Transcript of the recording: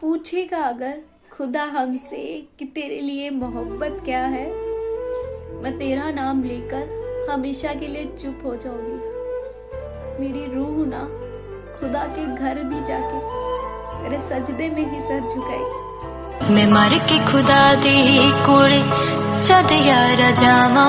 पूछेगा अगर खुदा हमसे कि तेरे लिए मोहब्बत क्या है? मैं तेरा नाम लेकर हमेशा के लिए चुप हो जाऊँगी। मेरी रूह ना खुदा के घर भी जाके तेरे सजदे में ही सर झुकाएगी। मैं मर के खुदा दी कोले, जद यार जावा।